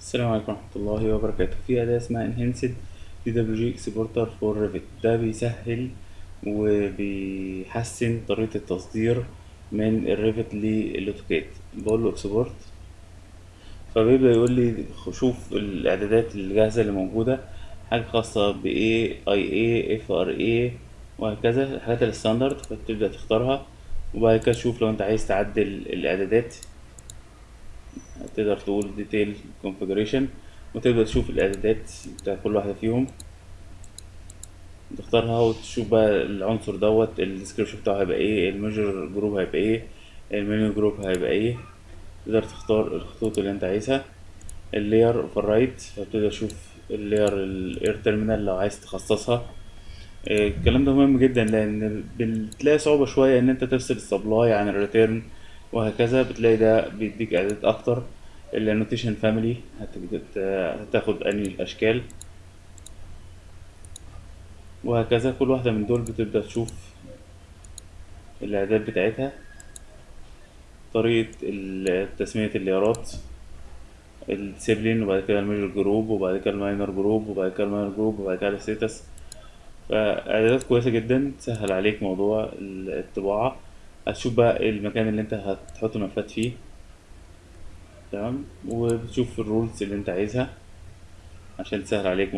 السلام عليكم ورحمة الله وبركاته. في أداة اسمها Enhanced DWG Exporter for Revit. ده بيسهل وبيحسن طريقة التصدير من ال Revit لل AutoCAD. بقول له export فبيبدأ يقول لي شوف الإعدادات الجاهزة اللي موجودة حاجة خاصة ب A I A F R A وهكذا الحاجات ال standard فتبدأ تختارها وبعد كده تشوف لو أنت عايز تعدل الإعدادات. تقدر تقول detail configuration وتبدأ تشوف الإعدادات بتاع كل واحدة فيهم. تختارها وتشوف بقى العنصر دوت ال description بتاعه هيبقى إيه ال major group هيبقى إيه ال minor group هيبقى إيه. تقدر تختار الخطوط اللي أنت عايزها. ال layer override فبتبدأ تشوف ال layer ال air terminal لو عايز تخصصها. الكلام ده مهم جدا لأن بتلاقي صعوبة شوية إن أنت تفصل ال supply عن ال return وهكذا. بتلاقي ده بيديك إعدادات أكتر. ال annotation family هتاخد أنهي اشكال وهكذا كل واحدة من دول بتبدأ تشوف الاعداد بتاعتها طريقة تسمية الليارات ال discipline وبعد كده ال major group وبعد كده ال minor group وبعد كده ال minor group وبعد كده ال status فاعدادات كويسة جدا تسهل عليك موضوع الطباعة. هتشوف بقى المكان اللي انت هتحط الملفات فيه. تمام؟ وبتشوف الرولز اللي انت عايزها عشان تسهل عليك